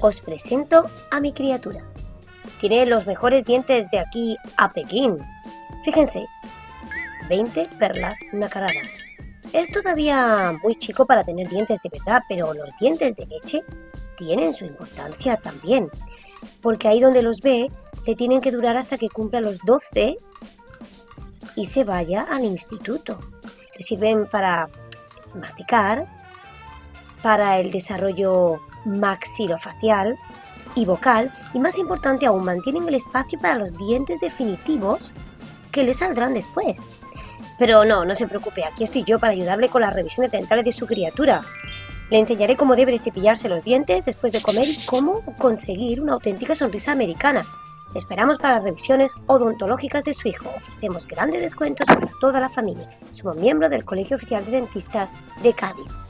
os presento a mi criatura. Tiene los mejores dientes de aquí a Pekín. Fíjense, 20 perlas nacaradas. Es todavía muy chico para tener dientes de verdad, pero los dientes de leche tienen su importancia también, porque ahí donde los ve le tienen que durar hasta que cumpla los 12 y se vaya al instituto. Le sirven para masticar, para el desarrollo maxilofacial y vocal y más importante aún mantienen el espacio para los dientes definitivos que le saldrán después. Pero no, no se preocupe, aquí estoy yo para ayudarle con las revisiones dentales de su criatura. Le enseñaré cómo debe de cepillarse los dientes después de comer y cómo conseguir una auténtica sonrisa americana. Esperamos para las revisiones odontológicas de su hijo. Ofrecemos grandes descuentos para toda la familia. Somos miembros del Colegio Oficial de Dentistas de Cádiz.